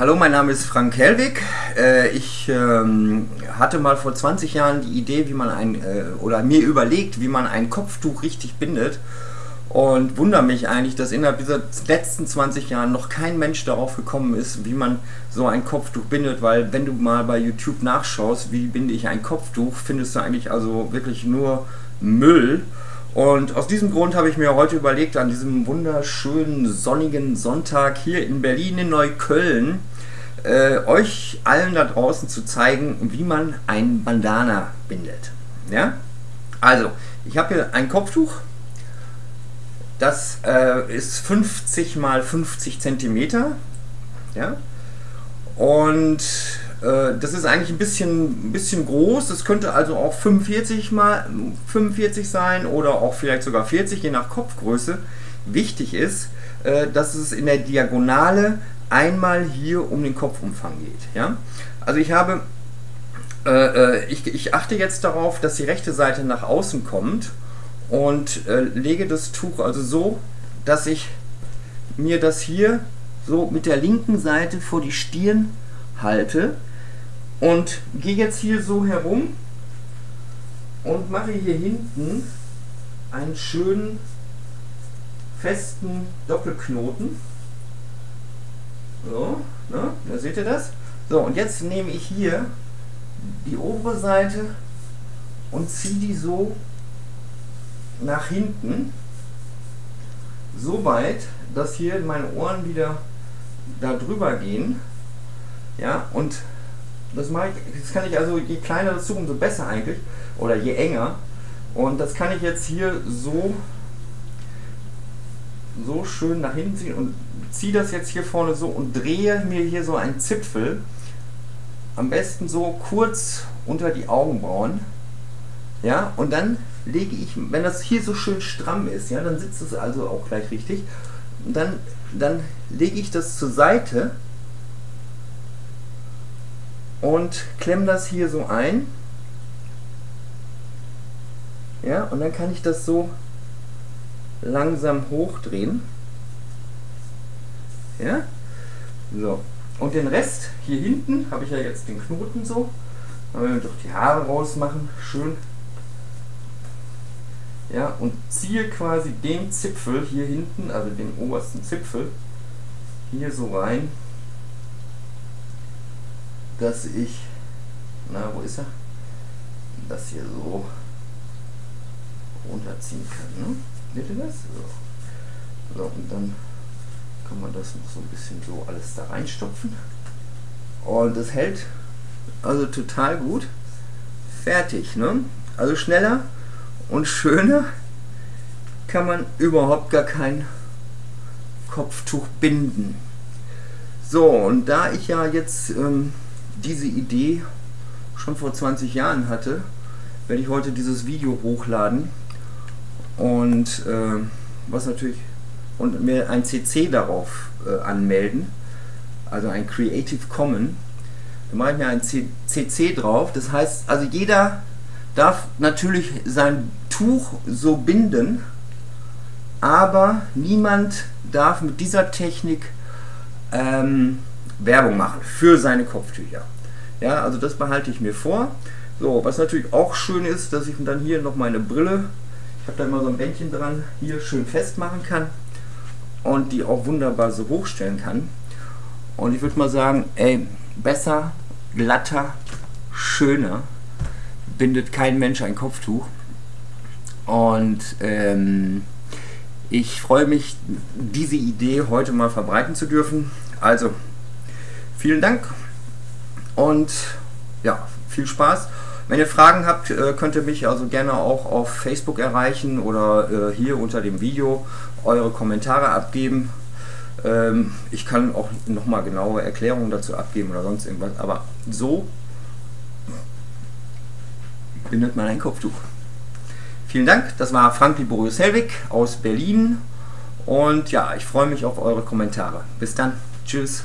Hallo, mein Name ist Frank Hellwig. Äh, ich ähm, hatte mal vor 20 Jahren die Idee, wie man ein, äh, oder mir überlegt, wie man ein Kopftuch richtig bindet. Und wundere mich eigentlich, dass innerhalb dieser letzten 20 Jahren noch kein Mensch darauf gekommen ist, wie man so ein Kopftuch bindet, weil wenn du mal bei YouTube nachschaust, wie binde ich ein Kopftuch, findest du eigentlich also wirklich nur Müll. Und aus diesem Grund habe ich mir heute überlegt, an diesem wunderschönen sonnigen Sonntag hier in Berlin, in Neukölln, äh, euch allen da draußen zu zeigen, wie man ein Bandana bindet. Ja? Also, ich habe hier ein Kopftuch, das äh, ist 50 mal 50 Zentimeter. Ja? Und das ist eigentlich ein bisschen, ein bisschen groß. Das könnte also auch 45 mal 45 sein oder auch vielleicht sogar 40, je nach Kopfgröße. Wichtig ist, äh, dass es in der Diagonale einmal hier um den Kopfumfang geht. Ja? Also ich habe, äh, ich, ich achte jetzt darauf, dass die rechte Seite nach außen kommt und lege das Tuch also so, dass ich mir das hier so mit der linken Seite vor die Stirn halte und gehe jetzt hier so herum und mache hier hinten einen schönen festen Doppelknoten. So, ne? da seht ihr das. So, und jetzt nehme ich hier die obere Seite und ziehe die so nach hinten, so weit, dass hier meine Ohren wieder da drüber gehen. Ja, und das mache ich, das kann ich also, je kleiner das Tuch, umso besser eigentlich. Oder je enger. Und das kann ich jetzt hier so, so schön nach hinten ziehen und ziehe das jetzt hier vorne so und drehe mir hier so einen Zipfel. Am besten so kurz unter die Augenbrauen. Ja, und dann lege ich, wenn das hier so schön stramm ist, ja, dann sitzt es also auch gleich richtig. Und dann, dann lege ich das zur Seite und klemme das hier so ein. Ja, und dann kann ich das so langsam hochdrehen. Ja, so. Und den Rest hier hinten habe ich ja jetzt den Knoten so. Dann werden wir doch die Haare rausmachen, schön. Ja, und ziehe quasi den Zipfel hier hinten, also den obersten Zipfel, hier so rein dass ich, na wo ist er, das hier so runterziehen kann. Ne? Seht ihr das? So. so, und dann kann man das noch so ein bisschen so alles da reinstopfen. Und das hält also total gut. Fertig, ne? Also schneller und schöner kann man überhaupt gar kein Kopftuch binden. So, und da ich ja jetzt ähm, diese Idee schon vor 20 Jahren hatte, werde ich heute dieses Video hochladen und äh, was natürlich und mir ein CC darauf äh, anmelden, also ein Creative Commons. Da mache ich mir ein CC drauf. Das heißt, also jeder darf natürlich sein Tuch so binden, aber niemand darf mit dieser Technik ähm, Werbung machen für seine Kopftücher. Ja, also das behalte ich mir vor. So, was natürlich auch schön ist, dass ich dann hier noch meine Brille, ich habe da immer so ein Bändchen dran, hier schön festmachen kann und die auch wunderbar so hochstellen kann. Und ich würde mal sagen, ey, besser, glatter, schöner bindet kein Mensch ein Kopftuch. Und ähm, ich freue mich, diese Idee heute mal verbreiten zu dürfen. Also, Vielen Dank und ja, viel Spaß. Wenn ihr Fragen habt, äh, könnt ihr mich also gerne auch auf Facebook erreichen oder äh, hier unter dem Video eure Kommentare abgeben. Ähm, ich kann auch nochmal genaue Erklärungen dazu abgeben oder sonst irgendwas, aber so bindet man ein Kopftuch. Vielen Dank, das war Frank Liborius Helwig aus Berlin und ja, ich freue mich auf eure Kommentare. Bis dann, tschüss.